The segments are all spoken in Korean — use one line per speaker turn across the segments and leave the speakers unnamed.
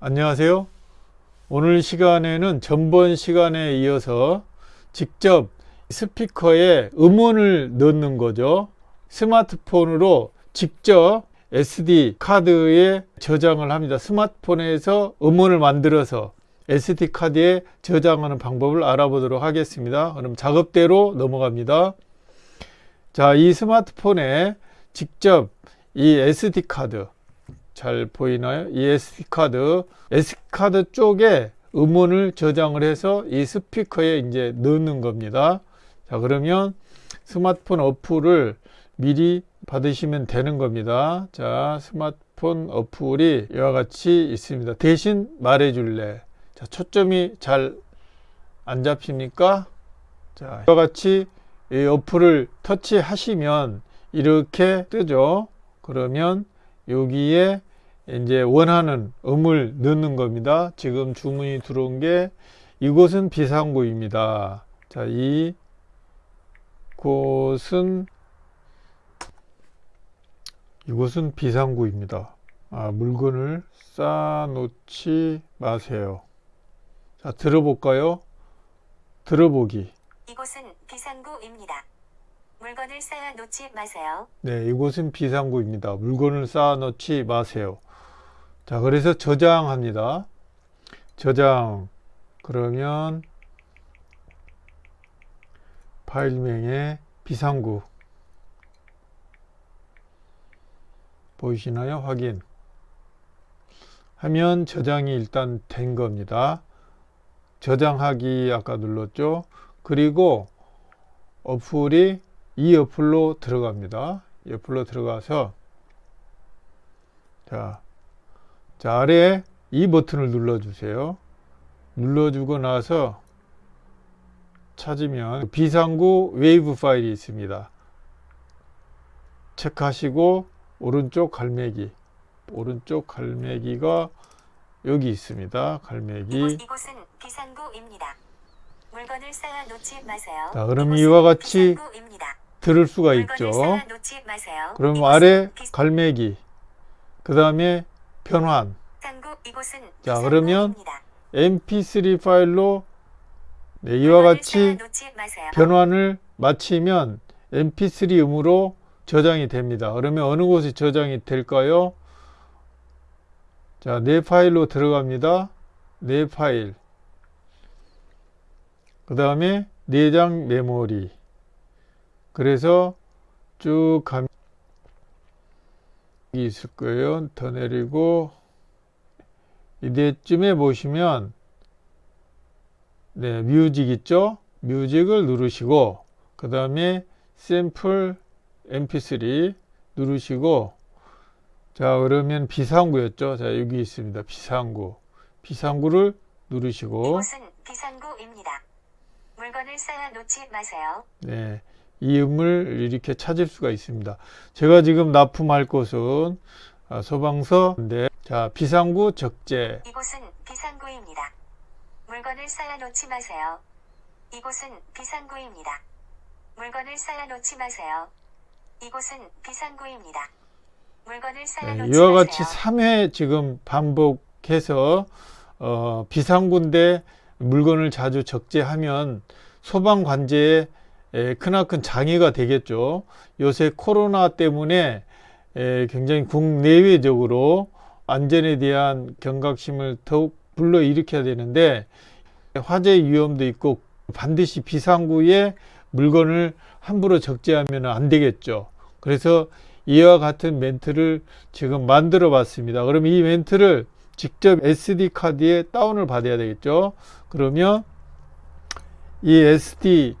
안녕하세요. 오늘 시간에는 전번 시간에 이어서 직접 스피커에 음원을 넣는 거죠. 스마트폰으로 직접 SD 카드에 저장을 합니다. 스마트폰에서 음원을 만들어서 SD 카드에 저장하는 방법을 알아보도록 하겠습니다. 그럼 작업대로 넘어갑니다. 자, 이 스마트폰에 직접 이 SD 카드 잘 보이나요? 이 SD카드, SD카드 쪽에 음원을 저장을 해서 이 스피커에 이제 넣는 겁니다. 자, 그러면 스마트폰 어플을 미리 받으시면 되는 겁니다. 자, 스마트폰 어플이 이와 같이 있습니다. 대신 말해줄래. 자, 초점이 잘 안 잡힙니까? 자, 이와 같이 이 어플을 터치하시면 이렇게 뜨죠. 그러면 여기에 이제 원하는 음을 넣는 겁니다. 지금 주문이 들어온 게 이곳은 비상구입니다. 자, 이 곳은 이곳은 비상구입니다. 아, 물건을 쌓아놓지 마세요. 자, 들어볼까요? 들어보기.
이곳은 비상구입니다. 물건을 쌓아 놓지 마세요.
네, 이곳은 비상구입니다. 물건을 쌓아놓지 마세요. 자, 그래서 저장합니다. 저장. 그러면 파일명에 비상구. 보이시나요? 확인. 하면 저장이 일단 된 겁니다. 저장하기 아까 눌렀죠. 그리고 어플이 이 어플로 들어갑니다. 이 어플로 들어가서 자, 자 아래에 이 버튼을 눌러 주세요. 눌러 주고 나서 찾으면 비상구 웨이브 파일이 있습니다. 체크하시고 오른쪽 갈매기 오른쪽 갈매기가 여기 있습니다. 갈매기
이곳, 이곳은 비상구입니다. 물건을 쌓아 놓지 마세요.
자, 그럼 이와 같이
비상구입니다.
들을 수가 있죠. 그럼 아래
비-
갈매기 그 다음에 변환 자, 그러면
비상구입니다.
mp3 파일로 네, 이와 같이. 변환을 마치면 mp3 음으로 저장이 됩니다. 그러면 어느 곳에 저장이 될까요? 자, 내 파일로 들어갑니다. 내 파일. 그 다음에 내장 메모리. 그래서 쭉 가면 여기 있을 거예요. 더 내리고 이때쯤에 보시면 네, 뮤직 있죠? 뮤직을 누르시고 그 다음에 샘플 mp3 누르시고 자 그러면 비상구였죠 자 여기 있습니다 비상구 비상구를 누르시고
이곳은 비상구입니다. 물건을 쌓아 놓지 마세요.
네, 이 음을 이렇게 찾을 수가 있습니다 제가 지금 납품할 곳은 아, 소방서인데 자 비상구 적재
이곳은 비상구입니다. 물건을 쌓아 놓지 마세요. 이곳은 비상구입니다. 물건을 쌓아 놓지 마세요. 이곳은 비상구입니다. 물건을 쌓아
네,
놓지
이와 같이
마세요.
3회 지금 반복해서 어, 비상구인데 물건을 자주 적재하면 소방 관제에 에, 크나큰 장애가 되겠죠. 요새 코로나 때문에 에, 굉장히 국내외적으로 안전에 대한 경각심을 더욱 불러일으켜야 되는데 화재 위험도 있고 반드시 비상구에 물건을 함부로 적재하면 안 되겠죠. 그래서 이와 같은 멘트를 지금 만들어 봤습니다. 그럼 이 멘트를 직접 SD 카드에 다운을 받아야 되겠죠. 그러면 이 SD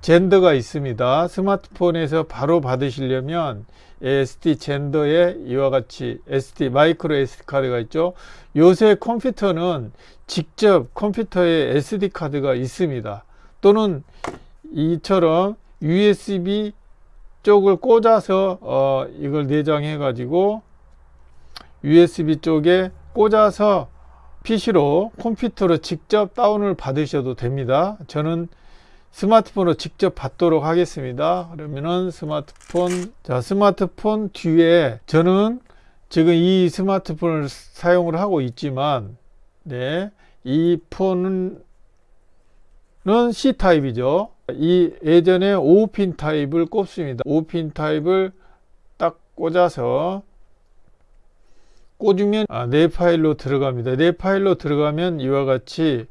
젠더가 있습니다. 스마트폰에서 바로 받으시려면 SD 젠더에 이와 같이 SD 마이크로 SD 카드가 있죠. 요새 컴퓨터는 직접 컴퓨터에 SD 카드가 있습니다. 또는 이처럼 USB 쪽을 꽂아서 어, 이걸 내장해 가지고 USB 쪽에 꽂아서 PC로 컴퓨터로 직접 다운을 받으셔도 됩니다. 저는 스마트폰으로 직접 받도록 하겠습니다. 그러면은 스마트폰 자 스마트폰 뒤에 저는 지금 이 스마트폰을 사용을 하고 있지만 네, 이 폰은 C 타입이죠. 이 예전에 5핀 타입을 꼽습니다. 5핀 타입을 딱 꽂아서 꽂으면 아, 내 파일로 들어갑니다. 내 파일로 들어가면 이와 같이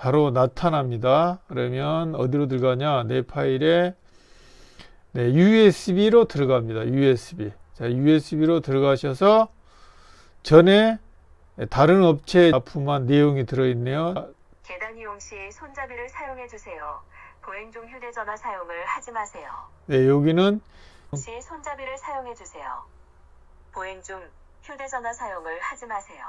바로 나타납니다. 그러면 어디로 들어가냐? 내 파일에 네, USB로 들어갑니다. USB. 자, USB로 들어가셔서 전에 다른 업체에 납품한 내용이 들어있네요.
계단 이용 시 손잡이를 사용해 주세요. 보행 중 휴대전화 사용을 하지 마세요.
네, 여기는
시 손잡이를 사용해 주세요. 보행 중 휴대전화 사용을 하지 마세요.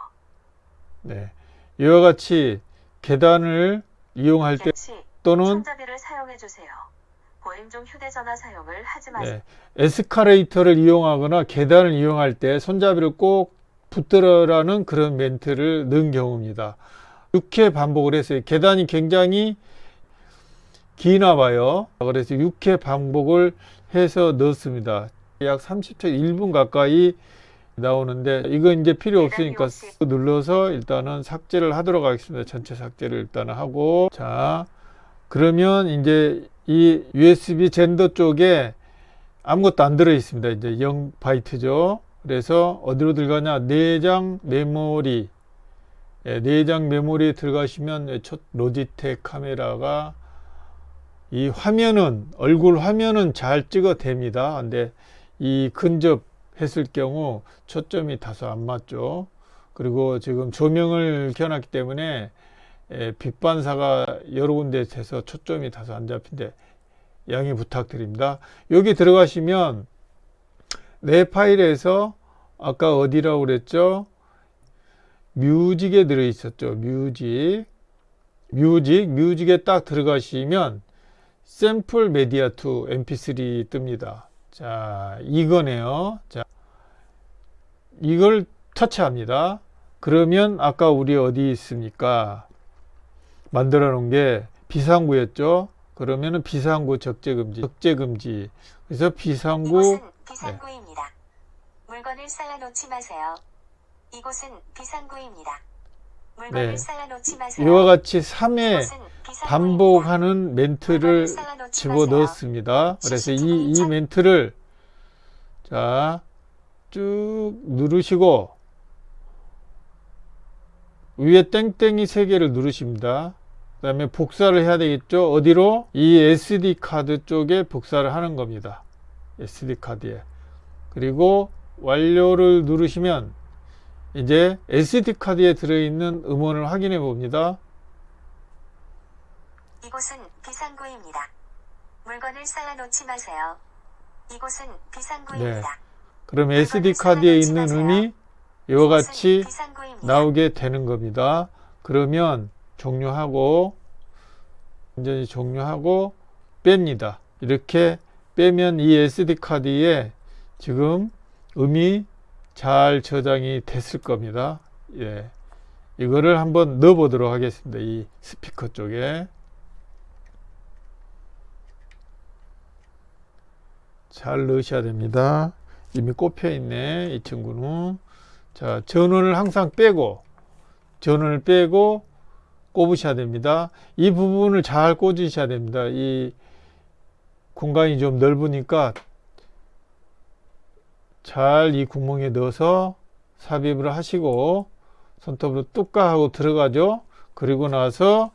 네, 이와 같이 계단을 이용할
때시
또는
손잡이를 사용해 주세요. 보행 중 휴대전화 사용을 하지 마세요.
네, 에스카레이터를 이용하거나 계단을 이용할 때 손잡이를 꼭 붙들어라는 그런 멘트를 넣은 경우입니다. 6회 반복을 했어요. 계단이 굉장히 기나 봐요. 그래서 6회 반복을 해서 넣었습니다. 약 30초, 1분 가까이 나오는데 이거 이제 필요 없으니까 눌러서 일단은 삭제를 하도록 하겠습니다. 전체 삭제를 일단은 하고 자 그러면 이제 이 USB 젠더 쪽에 아무것도 안 들어 있습니다. 이제 0바이트죠. 그래서 어디로 들어가냐? 내장 메모리. 예, 내장 메모리에 들어가시면 첫 로지텍 카메라가 이 화면은 얼굴 화면은 잘 찍어 됩니다. 근데 이 근접 했을 경우 초점이 다소 안 맞죠. 그리고 지금 조명을 켜놨기 때문에 예, 빛 반사가 여러 군데 돼서 초점이 다소 안 잡힌데 양해 부탁드립니다. 여기 들어가시면 내 파일에서 아까 어디라고 그랬죠? 뮤직에 들어 있었죠. 뮤직. 뮤직, 뮤직에 딱 들어가시면 샘플 메디아 2 mp3 뜹니다. 자, 이거네요. 자, 이걸 터치합니다. 그러면 아까 우리 어디 있습니까? 만들어 놓은 게 비상구였죠. 그러면은 비상구 적재금지, 적재금지. 그래서 비상구
이곳은 비상구입니다. 물건을 쌓아놓지 마세요. 이곳은 비상구입니다.
네. 이와 같이 3회
이곳은 비상구입니다.
반복하는 멘트를
물건을 쌓아놓지
집어
마세요.
넣었습니다. 그래서 이, 이 멘트를 자, 쭉 누르시고 위에 땡땡이 세 개를 누르십니다. 그 다음에 복사를 해야 되겠죠. 어디로? 이 SD 카드 쪽에 복사를 하는 겁니다. SD 카드에. 그리고 완료를 누르시면 이제 SD 카드에 들어있는 음원을 확인해 봅니다.
이곳은 비상구입니다. 물건을 쌓아놓지 마세요. 이곳은 비상구입니다.
그럼 SD 카드에 있는 음이 이와 같이. 나오게 되는 겁니다. 그러면 종료하고 완전히 종료하고 뺍니다. 이렇게 빼면 이 SD 카드에 지금 음이 잘 저장이 됐을 겁니다. 예. 이거를 한번 넣어 보도록 하겠습니다. 이 스피커 쪽에. 잘 넣으셔야 됩니다. 이미 꼽혀 있네. 이 친구는. 자, 전원을 항상 빼고, 전원을 빼고 꼽으셔야 됩니다. 이 부분을 잘 꽂으셔야 됩니다. 이 공간이 좀 넓으니까 잘 이 구멍에 넣어서 삽입을 하시고 손톱으로 뚝까 하고 들어가죠. 그리고 나서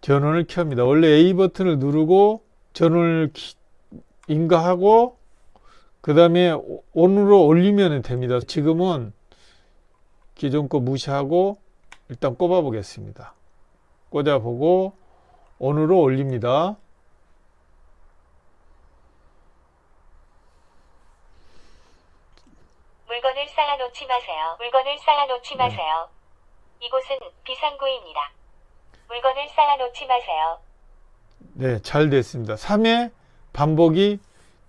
전원을 켭니다. 원래 A 버튼을 누르고 전원을 키- 인가하고 그 다음에 온으로 올리면 됩니다. 지금은 기존 거 무시하고 일단 꼽아 보겠습니다. 꽂아 보고 온으로 올립니다.
물건을 쌓아놓지 마세요. 물건을 쌓아놓지
네.
마세요. 이곳은 비상구입니다. 물건을 쌓아놓지 마세요.
네, 잘 됐습니다. 3회 반복이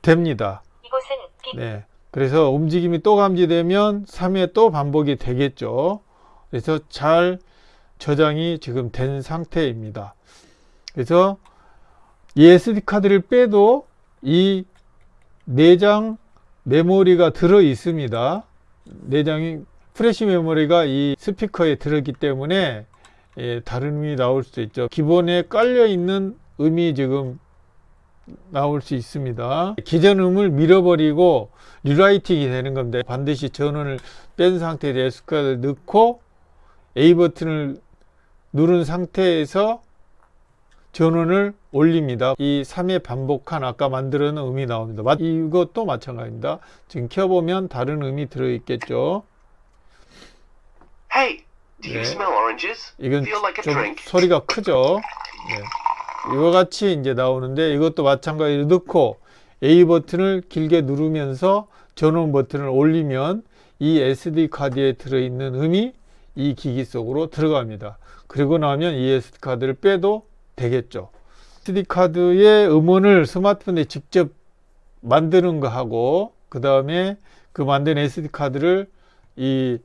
됩니다.
이곳은 비
네. 그래서 움직임이 또 감지되면 3회 또 반복이 되겠죠. 그래서 잘 저장이 지금 된 상태입니다. 그래서 이 SD 카드를 빼도 이 내장 메모리가 들어 있습니다. 내장이 프레시 메모리가 이 스피커에 들어있기 때문에 예, 다른 음이 나올 수도 있죠. 기본에 깔려 있는 음이 지금 나올 수 있습니다. 기존 음을 밀어버리고 리라이팅이 되는 겁니다. 반드시 전원을 뺀 상태에서 S카드를 넣고 A 버튼을 누른 상태에서 전원을 올립니다. 이 3회 반복한 아까 만들어 놓은 음이 나옵니다. 마- 이것도 마찬가지입니다. 지금 켜보면 다른 음이 들어있겠죠.
Hey, do you
네.
smell oranges?
이건
Feel like a
좀
drink?
소리가 크죠. 네. 이와 같이 이제 나오는데 이것도 마찬가지로 넣고 A 버튼을 길게 누르면서 전원 버튼을 올리면 이 SD 카드에 들어있는 음이 이 기기 속으로 들어갑니다. 그리고 나면 이 SD 카드를 빼도 되겠죠. SD 카드의 음원을 스마트폰에 직접 만드는 거하고 그 다음에 그 만든 SD 카드를 이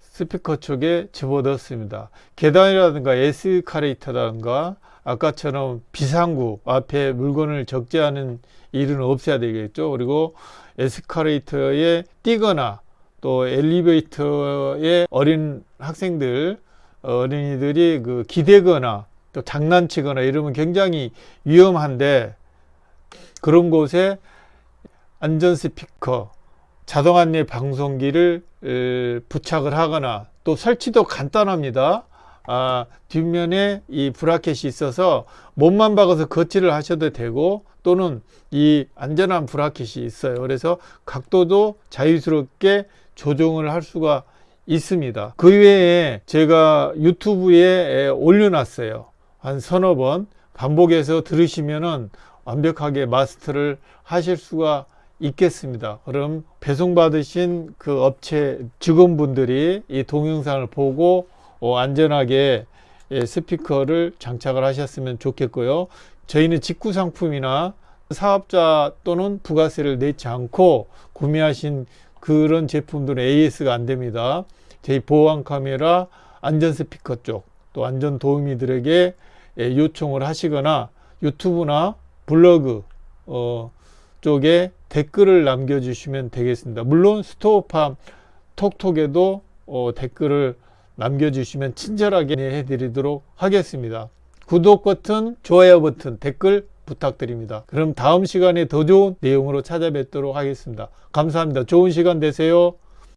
스피커 쪽에 집어넣습니다. 계단이라든가 에스카레이터라든가 아까처럼 비상구 앞에 물건을 적재하는 일은 없어야 되겠죠. 그리고 에스카레이터에 뛰거나 또 엘리베이터에 어린 학생들 어린이들이 그 기대거나 또 장난치거나 이러면 굉장히 위험한데 그런 곳에 안전 스피커 자동 안내 방송기를 에, 부착을 하거나 또 설치도 간단합니다. 아, 뒷면에 이 브라켓이 있어서 몸만 박아서 거치를 하셔도 되고 또는 이 안전한 브라켓이 있어요. 그래서 각도도 자유스럽게 조정을 할 수가 있습니다. 그 외에 제가 유튜브에 에, 올려놨어요. 한 서너 번 반복해서 들으시면은 완벽하게 마스터를 하실 수가 있겠습니다. 그럼 배송받으신 그 업체 직원분들이 이 동영상을 보고 어, 안전하게 예, 스피커를 장착을 하셨으면 좋겠고요. 저희는 직구 상품이나 사업자 또는 부가세를 내지 않고 구매하신 그런 제품들은 AS가 안 됩니다. 저희 보안 카메라 안전 스피커 쪽 또 안전 도우미들에게 예, 요청을 하시거나 유튜브나 블로그 어, 쪽에 댓글을 남겨주시면 되겠습니다. 물론 스토어팜 톡톡에도 어, 댓글을 남겨주시면 친절하게 해드리도록 하겠습니다. 구독 버튼, 좋아요 버튼, 댓글 부탁드립니다. 그럼 다음 시간에 더 좋은 내용으로 찾아뵙도록 하겠습니다. 감사합니다. 좋은 시간 되세요.